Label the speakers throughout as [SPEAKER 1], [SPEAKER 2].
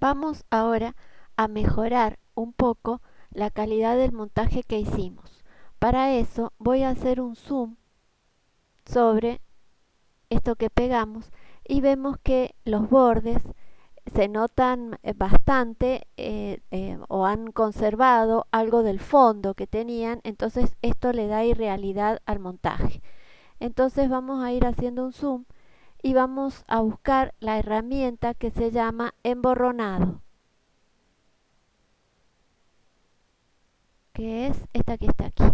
[SPEAKER 1] Vamos ahora a mejorar un poco la calidad del montaje que hicimos. Para eso voy a hacer un zoom sobre esto que pegamos y vemos que los bordes se notan eh, bastante eh, eh, o han conservado algo del fondo que tenían, entonces esto le da irrealidad al montaje. Entonces vamos a ir haciendo un zoom y vamos a buscar la herramienta que se llama emborronado. que es esta que está aquí.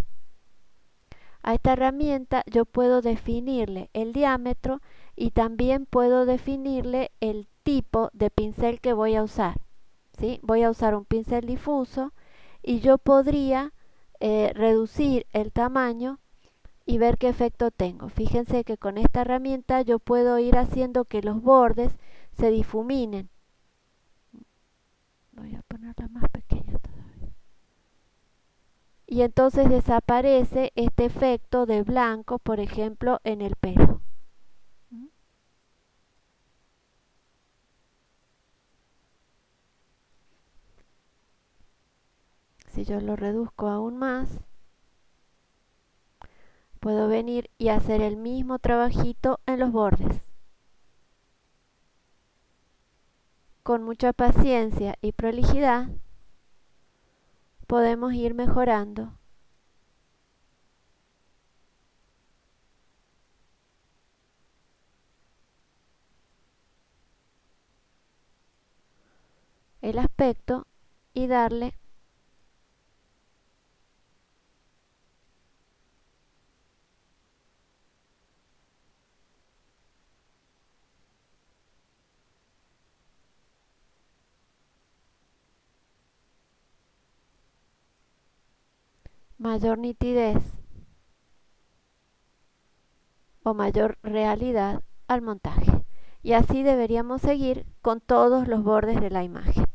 [SPEAKER 1] A esta herramienta yo puedo definirle el diámetro y también puedo definirle el tipo de pincel que voy a usar. ¿sí? Voy a usar un pincel difuso y yo podría eh, reducir el tamaño y ver qué efecto tengo. Fíjense que con esta herramienta yo puedo ir haciendo que los bordes se difuminen. Voy a ponerla más pequeña todavía. Y entonces desaparece este efecto de blanco, por ejemplo, en el pelo. Si yo lo reduzco aún más, puedo venir y hacer el mismo trabajito en los bordes. Con mucha paciencia y prolijidad podemos ir mejorando. el aspecto y darle mayor nitidez o mayor realidad al montaje. Y así deberíamos seguir con todos los bordes de la imagen.